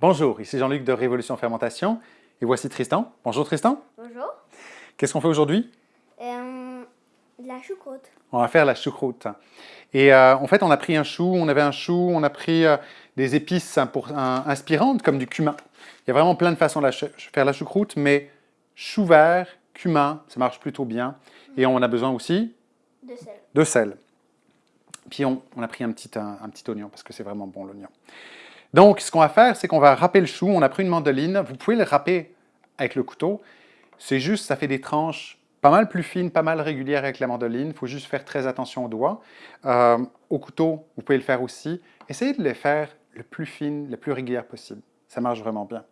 Bonjour, ici Jean-Luc de Révolution Fermentation et voici Tristan. Bonjour Tristan. Bonjour. Qu'est-ce qu'on fait aujourd'hui? Euh, de la choucroute. On va faire la choucroute. Et euh, en fait, on a pris un chou, on avait un chou, on a pris euh, des épices pour, un- inspirantes comme du cumin. Il y a vraiment plein de façons de la faire la choucroute, mais chou vert, cumin, ça marche plutôt bien. Et on a besoin aussi De sel. de sel. Puis on, on a pris un petit, un, un petit oignon parce que c'est vraiment bon l'oignon. Donc, ce qu'on va faire, c'est qu'on va râper le chou. On a pris une mandoline. Vous pouvez le râper avec le couteau. C'est juste, ça fait des tranches pas mal plus fines, pas mal régulières avec la mandoline. Il faut juste faire très attention aux doigts. Euh, au couteau, vous pouvez le faire aussi. Essayez de les faire le plus fines, le plus régulières possible. Ça marche vraiment bien.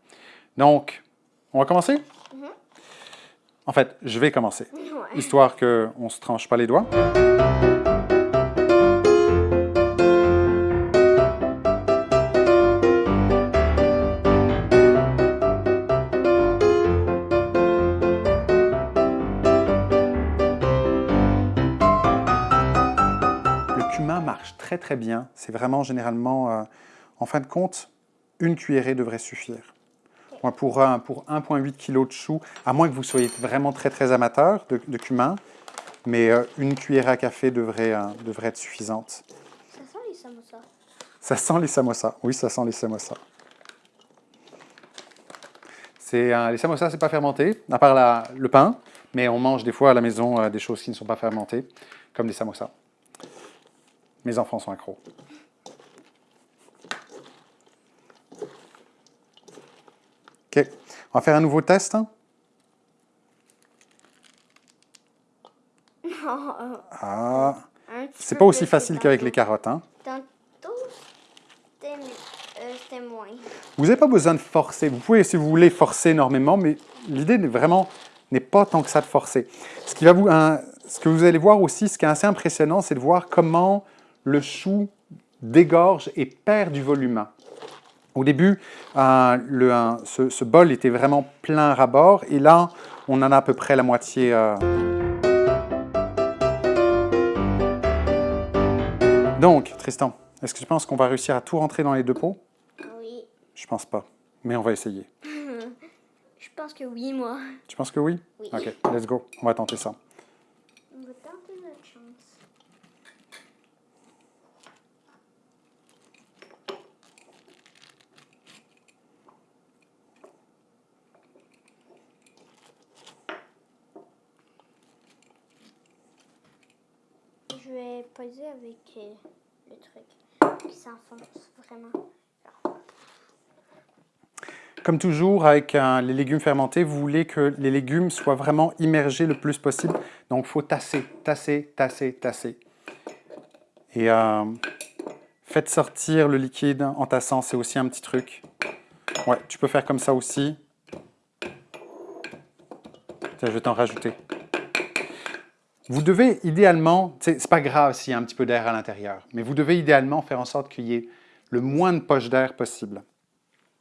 Donc, on va commencer? Mhm. En fait, je vais commencer Ouais. histoire qu'on ne se tranche pas les doigts. Marche très très bien. C'est vraiment généralement, euh, en fin de compte, une cuillerée devrait suffire. Moi, pour, un- pour 1,8 kg de chou, à moins que vous soyez vraiment très très amateur de, de cumin, mais euh, une cuillère à café devrait, euh, devrait être suffisante. Ça sent les samosas. Ça sent les samosas. Oui, ça sent les samosas. Euh, les samosas, c'est pas fermenté, à part la- le pain, mais on mange des fois à la maison des choses qui ne sont pas fermentées, comme des samosas. Mes enfants sont accros. OK. On va faire un nouveau test. hein? Ah, c'est pas aussi facile qu'avec les carottes. Hein? Euh. Vous n'avez pas besoin de forcer. Vous pouvez, si vous voulez, forcer énormément, mais l'idée vraiment n'est pas tant que ça de forcer. Ce, qui va vous, ce que vous allez voir aussi, ce qui est assez impressionnant, c'est de voir comment le chou dégorge et perd du volume. Au début, euh, le, un- ce, ce bol était vraiment plein à bord, et là, on en a à peu près la moitié. euh. Donc, Tristan, est-ce que tu penses qu'on va réussir à tout rentrer dans les deux pots? Oui. Je pense pas, mais on va essayer. Je pense que oui, moi. Tu penses que oui? Oui. OK, let's go. On va tenter ça. On va tenter notre chance. Je vais avec euh, le truc qui vraiment. Comme toujours, avec les légumes fermentés, vous voulez que les légumes soient vraiment immergés le plus possible. Donc, il faut tasser, tasser, tasser, tasser. Et euh, faites sortir le liquide en tassant, c'est aussi un petit truc. Ouais, tu peux faire comme ça aussi. Tiens, je vais t'en rajouter. Vous devez idéalement, c'est pas grave s'il y a un petit peu d'air à l'intérieur, mais vous devez idéalement faire en sorte qu'il y ait le moins de poches d'air possible.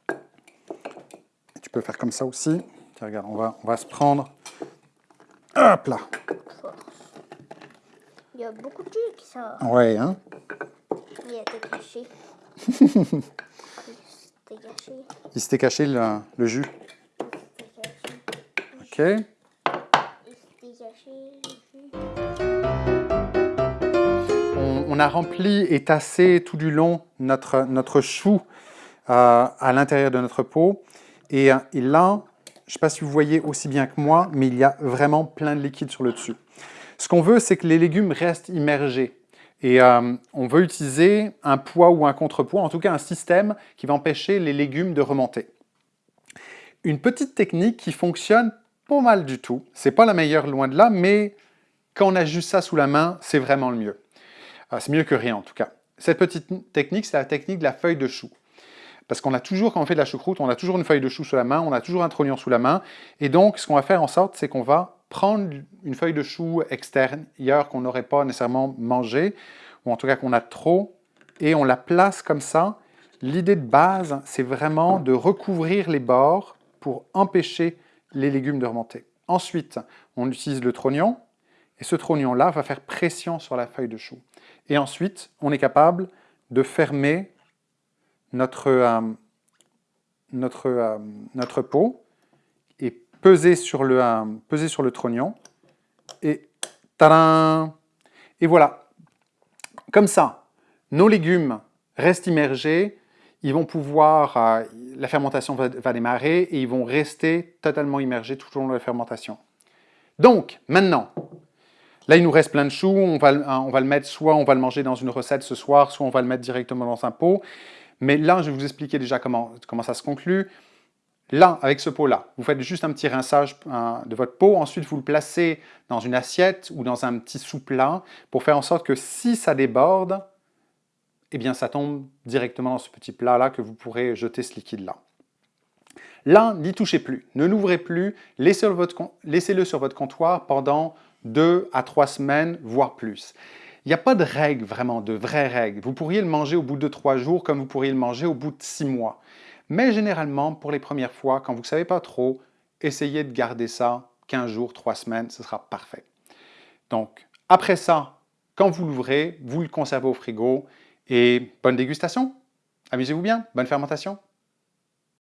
Tu peux faire comme ça aussi. Tiens, regarde, on va, on va se prendre. Hop là. Il y a beaucoup de jus qui sort. Ouais, hein? Il était caché. C'était caché. Il s'était caché le, le jus. C'était caché. OK. Il s'était caché. On, a rempli et tassé tout du long notre, notre chou euh, à l'intérieur de notre pot. Et, euh, là, je ne sais pas si vous voyez aussi bien que moi, mais il y a vraiment plein de liquide sur le dessus. Ce qu'on veut, c'est que les légumes restent immergés. Et euh, on veut utiliser un poids ou un contrepoids, en tout cas un système qui va empêcher les légumes de remonter. Une petite technique qui fonctionne pas mal du tout. C'est pas la meilleure loin de là, mais quand on a juste ça sous la main, c'est vraiment le mieux. Euh, c'est mieux que rien en tout cas. Cette petite technique, c'est la technique de la feuille de chou. Parce qu'on a toujours, quand on fait de la choucroute, on a toujours une feuille de chou sous la main, on a toujours un trognon sous la main. Et donc, ce qu'on va faire en sorte, c'est qu'on va prendre une feuille de chou extérieure qu'on n'aurait pas nécessairement mangée, ou en tout cas qu'on a trop, et on la place comme ça. L'idée de base, c'est vraiment de recouvrir les bords pour empêcher les légumes de remonter. Ensuite, on utilise le trognon, et ce trognon-là va faire pression sur la feuille de chou. Et ensuite, on est capable de fermer notre, euh, notre, euh, notre pot et peser sur le, euh, peser sur le trognon. Et tadam Et voilà. Comme ça, nos légumes restent immergés, ils vont pouvoir, euh, la fermentation va, démarrer et ils vont rester totalement immergés tout au long de la fermentation. Donc, maintenant, là il nous reste plein de choux, on va, on va le mettre, soit on va le manger dans une recette ce soir, soit on va le mettre directement dans un pot. Mais là, je vais vous expliquer déjà comment, comment ça se conclut. Là, avec ce pot-là, vous faites juste un petit rinçage de votre pot. Ensuite, vous le placez dans une assiette ou dans un petit sous-plat pour faire en sorte que si ça déborde, eh bien, ça tombe directement dans ce petit plat-là que vous pourrez jeter ce liquide-là. Là, n'y touchez plus, ne l'ouvrez plus, laissez-le sur votre comptoir pendant deux à trois semaines, voire plus. Il n'y a pas de règle vraiment, de vraies règles. Vous pourriez le manger au bout de trois jours comme vous pourriez le manger au bout de six mois. Mais généralement, pour les premières fois, quand vous ne savez pas trop, essayez de garder ça 15 jours, 3 semaines, ce sera parfait. Donc, après ça, quand vous l'ouvrez, vous le conservez au frigo et bonne dégustation. Amusez-vous bien, bonne fermentation.